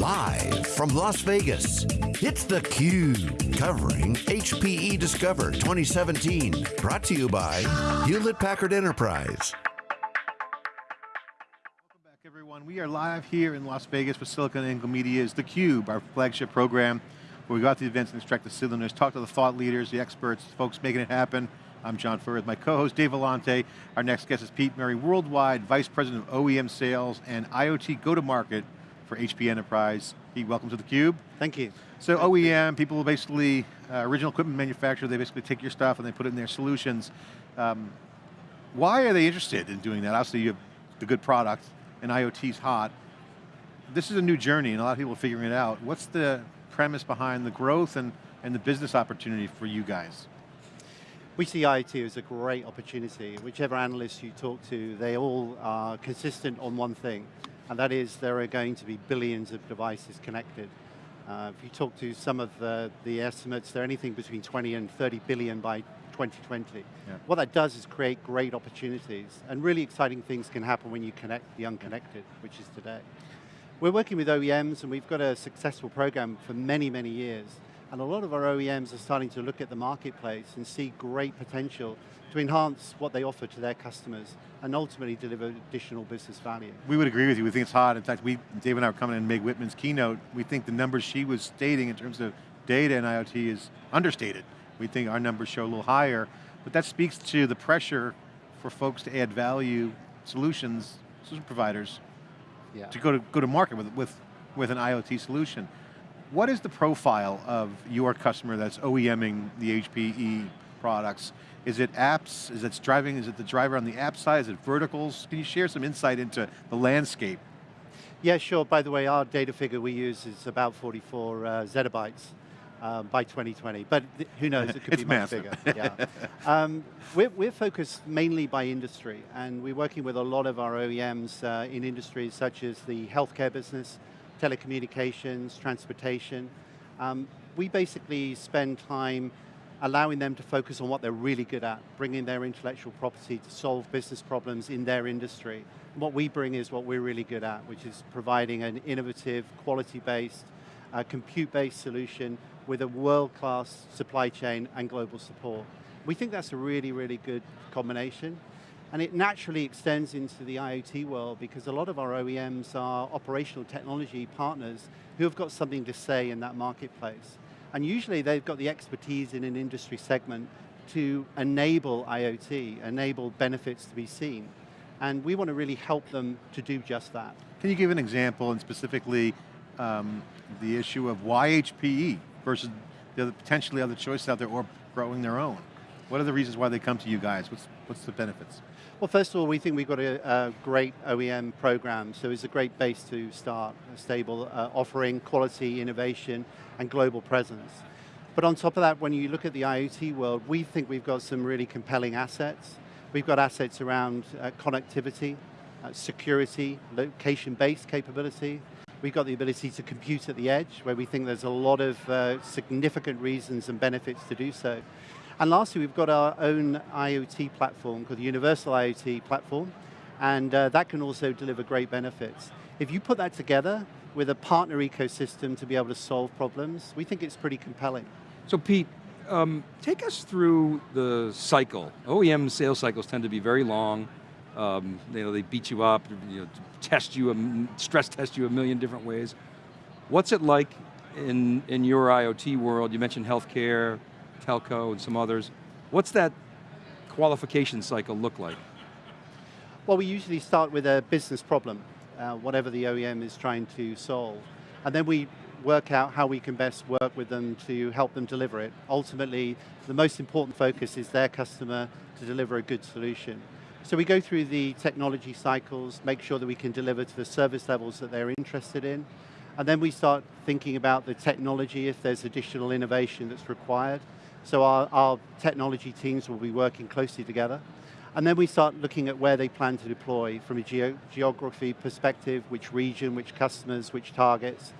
Live from Las Vegas, it's theCUBE, covering HPE Discover 2017. Brought to you by Hewlett-Packard Enterprise. Welcome back everyone. We are live here in Las Vegas with SiliconANGLE Media's theCUBE, our flagship program, where we go out to the events and extract the cylinders, talk to the thought leaders, the experts, folks making it happen. I'm John Furrier with my co-host Dave Vellante. Our next guest is Pete Merry, Worldwide Vice President of OEM Sales and IoT Go-to-Market for HP Enterprise. Pete, welcome to theCUBE. Thank you. So OEM, people basically, uh, original equipment manufacturer, they basically take your stuff and they put it in their solutions. Um, why are they interested in doing that? Obviously you have the good product and IoT's hot. This is a new journey and a lot of people are figuring it out. What's the premise behind the growth and, and the business opportunity for you guys? We see IoT as a great opportunity. Whichever analyst you talk to, they all are consistent on one thing and that is there are going to be billions of devices connected. Uh, if you talk to some of the, the estimates, they're anything between 20 and 30 billion by 2020. Yeah. What that does is create great opportunities, and really exciting things can happen when you connect the unconnected, which is today. We're working with OEMs, and we've got a successful program for many, many years. And a lot of our OEMs are starting to look at the marketplace and see great potential to enhance what they offer to their customers and ultimately deliver additional business value. We would agree with you, we think it's hot. In fact, we, Dave and I were coming in Meg Whitman's keynote, we think the numbers she was stating in terms of data and IoT is understated. We think our numbers show a little higher, but that speaks to the pressure for folks to add value solutions, solution providers, yeah. to go to, go to market with, with, with an IoT solution. What is the profile of your customer that's OEMing the HPE products? Is it apps, is it driving, is it the driver on the app side, is it verticals? Can you share some insight into the landscape? Yeah, sure. By the way, our data figure we use is about 44 uh, zettabytes um, by 2020, but who knows, it could be much bigger. Yeah. um, we're, we're, focused mainly by industry, and we're working with a lot of our OEMs uh, in industries such as the healthcare business, telecommunications, transportation. Um, we basically spend time allowing them to focus on what they're really good at, bringing their intellectual property to solve business problems in their industry. What we bring is what we're really good at, which is providing an innovative, quality-based, uh, compute-based solution with a world-class supply chain and global support. We think that's a really, really good combination. And it naturally extends into the IoT world because a lot of our OEMs are operational technology partners who have got something to say in that marketplace. And usually they've got the expertise in an industry segment to enable IoT, enable benefits to be seen. And we want to really help them to do just that. Can you give an example and specifically um, the issue of why HPE versus the other, potentially other choices out there or growing their own? What are the reasons why they come to you guys? What's, what's the benefits? Well, first of all, we think we've got a, a great OEM program, so it's a great base to start, a stable uh, offering, quality, innovation, and global presence. But on top of that, when you look at the IoT world, we think we've got some really compelling assets. We've got assets around uh, connectivity, uh, security, location-based capability. We've got the ability to compute at the edge, where we think there's a lot of uh, significant reasons and benefits to do so. And lastly, we've got our own IoT platform called the Universal IoT platform, and uh, that can also deliver great benefits. If you put that together with a partner ecosystem to be able to solve problems, we think it's pretty compelling. So Pete, um, take us through the cycle. OEM sales cycles tend to be very long. Um, you know, they beat you up, you know, test you, stress test you a million different ways. What's it like in, in your IoT world? You mentioned healthcare, telco and some others. What's that qualification cycle look like? Well, we usually start with a business problem, uh, whatever the OEM is trying to solve. And then we work out how we can best work with them to help them deliver it. Ultimately, the most important focus is their customer to deliver a good solution. So we go through the technology cycles, make sure that we can deliver to the service levels that they're interested in, and then we start thinking about the technology if there's additional innovation that's required. So our, our technology teams will be working closely together. And then we start looking at where they plan to deploy from a geo geography perspective, which region, which customers, which targets.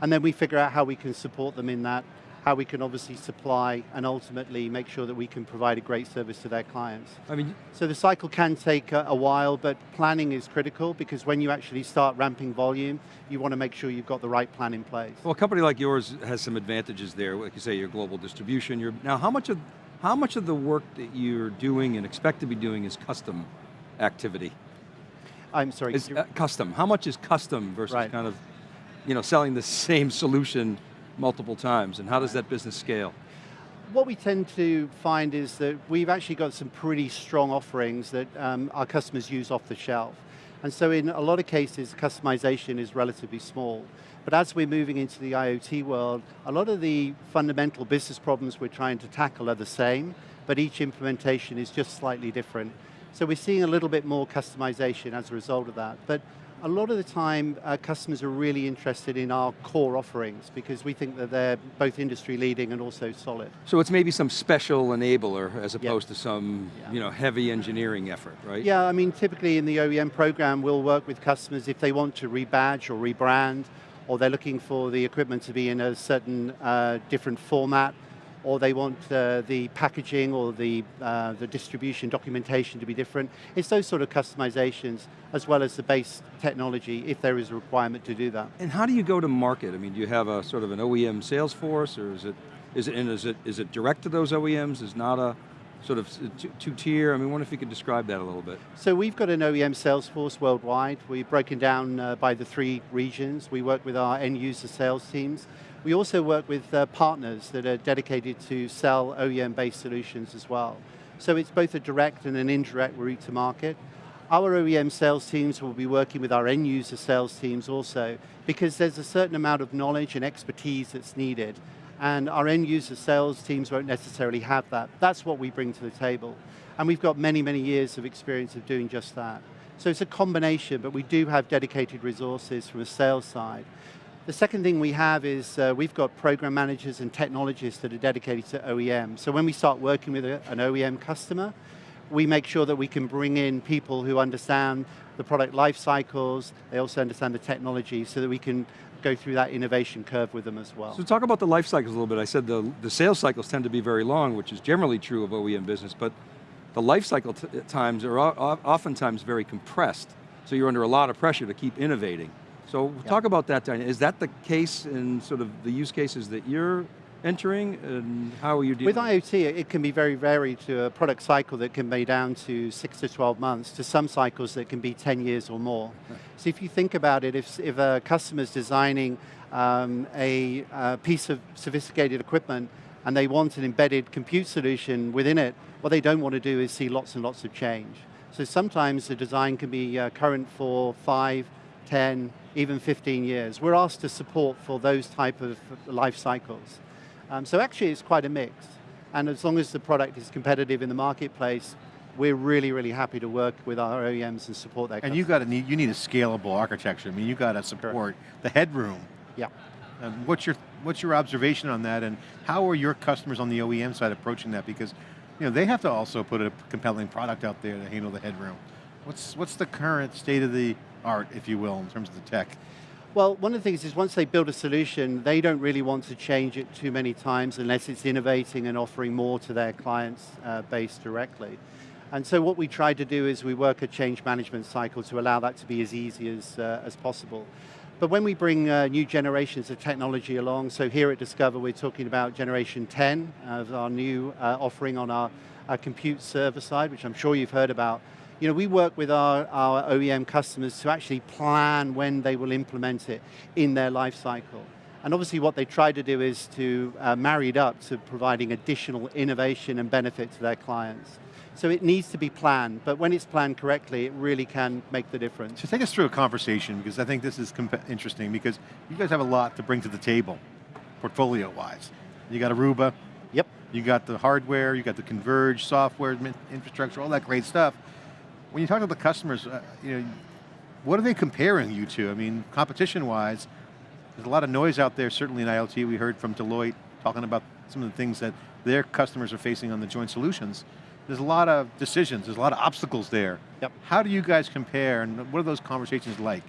And then we figure out how we can support them in that how we can obviously supply and ultimately make sure that we can provide a great service to their clients. I mean, So the cycle can take a, a while, but planning is critical because when you actually start ramping volume, you want to make sure you've got the right plan in place. well, a company like yours has some advantages there. Like you say, your global distribution. You're, now, how much of how much of the work that you're doing and expect to be doing is custom activity? I'm sorry. Is uh, custom. How much is custom versus Right. kind of, you know, selling the same solution multiple times, and how does that business scale? What we tend to find is that we've actually got some pretty strong offerings that um, our customers use off the shelf. And so in a lot of cases, customization is relatively small. But as we're moving into the IoT world, a lot of the fundamental business problems we're trying to tackle are the same, but each implementation is just slightly different. So we're seeing a little bit more customization as a result of that. But a lot of the time, uh, customers are really interested in our core offerings because we think that they're both industry leading and also solid. So it's maybe some special enabler as Yep. opposed to some, Yeah. you know, heavy engineering effort, right? Yeah, I mean, typically in the OEM program, we'll work with customers if they want to rebadge or rebrand, or they're looking for the equipment to be in a certain uh, different format, or they want uh, the packaging or the, uh, the distribution documentation to be different. It's those sort of customizations, as well as the base technology, if there is a requirement to do that. And how do you go to market? I mean, do you have a sort of an OEM sales force, or is it, is it, and is it, is it direct to those OEMs? Is not a sort of two- two-tier? I mean, I wonder if you could describe that a little bit. So we've got an OEM sales force worldwide. We've broken down uh, by the three regions. We work with our end user sales teams. We also work with uh, partners that are dedicated to sell OEM-based solutions as well. So it's both a direct and an indirect route to market. Our OEM sales teams will be working with our end user sales teams also, because there's a certain amount of knowledge and expertise that's needed, and our end user sales teams won't necessarily have that. That's what we bring to the table. And we've got many, many years of experience of doing just that. So it's a combination, but we do have dedicated resources from a sales side. The second thing we have is uh, we've got program managers and technologists that are dedicated to OEM. So when we start working with a, an OEM customer, we make sure that we can bring in people who understand the product life cycles, they also understand the technology so that we can go through that innovation curve with them as well. So talk about the life cycles a little bit. I said the, the sales cycles tend to be very long, which is generally true of OEM business, but the life cycle times are oftentimes very compressed. So you're under a lot of pressure to keep innovating. So talk about that, Diane. Is that the case in sort of the use cases that you're entering, and how are you dealing With IoT, it can be very varied to a product cycle that can be down to six to 12 months, to some cycles that can be 10 years or more. So if you think about it, if, if a customer's designing um, a, a piece of sophisticated equipment and they want an embedded compute solution within it, what they don't want to do is see lots and lots of change. So sometimes the design can be uh, current for five, 10, even 15 years. We're asked to support for those type of life cycles. Um, so actually it's quite a mix. And as long as the product is competitive in the marketplace, we're really, really happy to work with our OEMs and support that. And you got to need, you need a scalable architecture. I mean, you got to support the headroom. Yeah. And what's your, what's your observation on that and how are your customers on the OEM side approaching that? Because you know, they have to also put a compelling product out there to handle the headroom. What's, what's the current state of the art, if you will, in terms of the tech? Well, one of the things is once they build a solution, they don't really want to change it too many times unless it's innovating and offering more to their clients uh, base directly. And so what we try to do is we work a change management cycle to allow that to be as easy as, uh, as possible. But when we bring uh, new generations of technology along, so here at Discover we're talking about generation 10 of our new uh, offering on our, our compute server side, which I'm sure you've heard about, you know, we work with our, our OEM customers to actually plan when they will implement it in their life cycle. And obviously what they try to do is to uh, marry it up to providing additional innovation and benefit to their clients. So it needs to be planned, but when it's planned correctly, it really can make the difference. So take us through a conversation because I think this is interesting because you guys have a lot to bring to the table, portfolio-wise. You got Aruba. You got the hardware, you got the converged software, infrastructure, all that great stuff. When you talk to the customers, uh, you know, what are they comparing you to? I mean, competition-wise, there's a lot of noise out there, certainly in IoT. We heard from Deloitte talking about some of the things that their customers are facing on the joint solutions. There's a lot of decisions, there's a lot of obstacles there. Yep. How do you guys compare and what are those conversations like?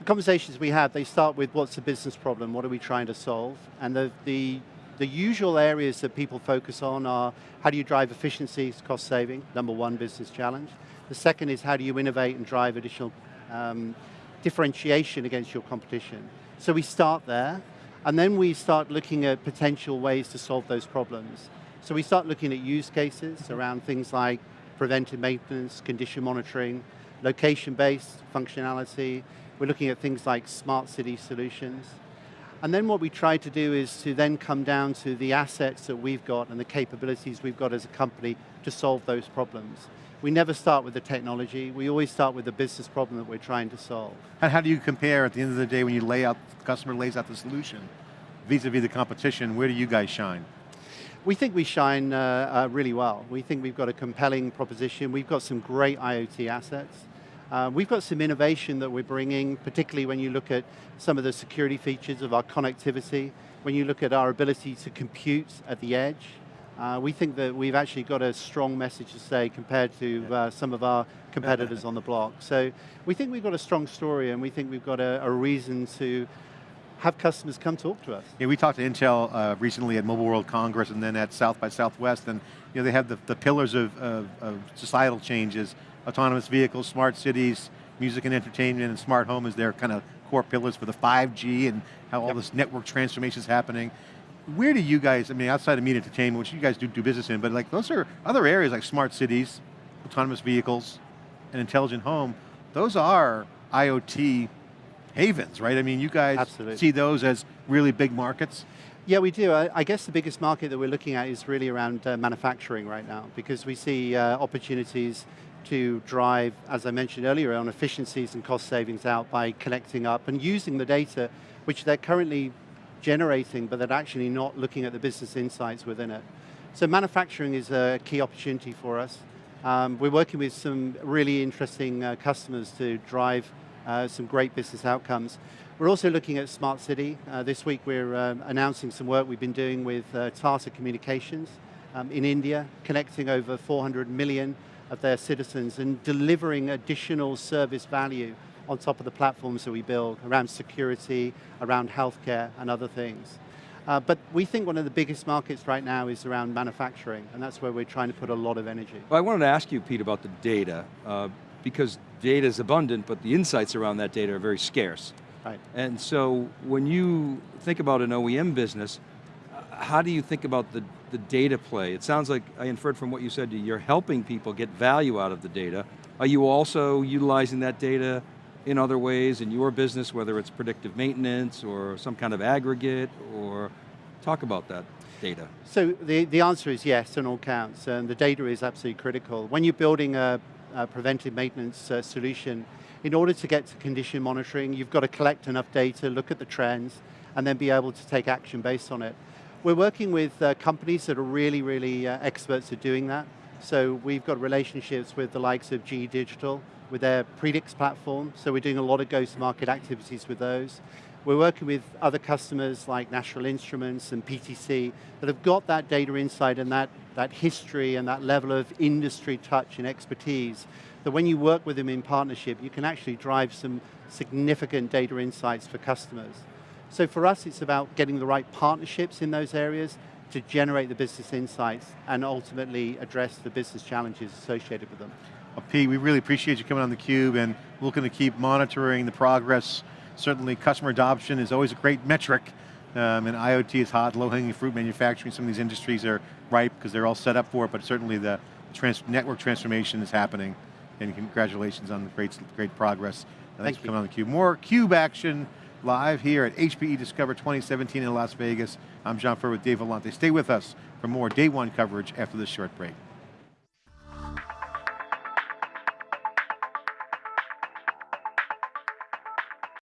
The conversations we have, they start with what's the business problem, what are we trying to solve? And the, the, the usual areas that people focus on are how do you drive efficiencies, cost saving, number one business challenge. The second is how do you innovate and drive additional um, differentiation against your competition. So we start there, and then we start looking at potential ways to solve those problems. So we start looking at use cases around things like preventive maintenance, condition monitoring, location-based functionality. We're looking at things like smart city solutions. And then what we try to do is to then come down to the assets that we've got and the capabilities we've got as a company to solve those problems. We never start with the technology, we always start with the business problem that we're trying to solve. And how do you compare at the end of the day when you lay out, the customer lays out the solution, vis-a-vis -vis the competition, where do you guys shine? We think we shine uh, uh, really well. We think we've got a compelling proposition. We've got some great IoT assets. Uh, we've got some innovation that we're bringing, particularly when you look at some of the security features of our connectivity, when you look at our ability to compute at the edge. Uh, we think that we've actually got a strong message to say compared to uh, some of our competitors on the block. So we think we've got a strong story and we think we've got a, a reason to have customers come talk to us. Yeah, we talked to Intel uh, recently at Mobile World Congress and then at South by Southwest, and you know, they have the, the pillars of, of, of societal changes, autonomous vehicles, smart cities, music and entertainment, and smart home is their kind of core pillars for the 5G and how all yep. this network transformation is happening. Where do you guys, I mean, outside of media entertainment, which you guys do do business in, but like those are other areas like smart cities, autonomous vehicles, and intelligent home, those are IoT havens, right? I mean, you guys Absolutely. see those as really big markets? Yeah, we do. I, I, guess the biggest market that we're looking at is really around uh, manufacturing right now, because we see uh, opportunities to drive, as I mentioned earlier, on efficiencies and cost savings out by connecting up and using the data which they're currently generating, but they're actually not looking at the business insights within it. So manufacturing is a key opportunity for us. Um, we're working with some really interesting uh, customers to drive uh, some great business outcomes. We're also looking at smart city. Uh, this week we're um, announcing some work we've been doing with uh, Tata Communications um, in India, connecting over 400 million of their citizens and delivering additional service value on top of the platforms that we build around security, around healthcare, and other things. Uh, but we think one of the biggest markets right now is around manufacturing, and that's where we're trying to put a lot of energy. Well, I wanted to ask you, Pete, about the data, uh, because data is abundant, but the insights around that data are very scarce. Right. And so, when you think about an OEM business, how do you think about the, the data play? It sounds like, I inferred from what you said, you're helping people get value out of the data. Are you also utilizing that data in other ways in your business, whether it's predictive maintenance or some kind of aggregate, or talk about that data? So the, the answer is yes on all counts, and the data is absolutely critical. When you're building a, a preventive maintenance uh, solution, in order to get to condition monitoring, you've got to collect enough data, look at the trends, and then be able to take action based on it. We're working with uh, companies that are really, really uh, experts at doing that. So we've got relationships with the likes of GE Digital, with their Predix platform, so we're doing a lot of go-to-market activities with those. We're working with other customers like National Instruments and PTC that have got that data insight and that, that history and that level of industry touch and expertise that when you work with them in partnership, you can actually drive some significant data insights for customers. So for us, it's about getting the right partnerships in those areas to generate the business insights and ultimately address the business challenges associated with them. Well, Pete, we really appreciate you coming on theCUBE and looking to keep monitoring the progress. Certainly customer adoption is always a great metric um, and IoT is hot, low-hanging fruit manufacturing. Some of these industries are ripe because they're all set up for it, but certainly the trans network transformation is happening. And congratulations on the great, great progress. Thanks Thank for coming on theCUBE. More CUBE action live here at HPE Discover 2017 in Las Vegas. I'm John Furrier with Dave Vellante. Stay with us for more day one coverage after this short break.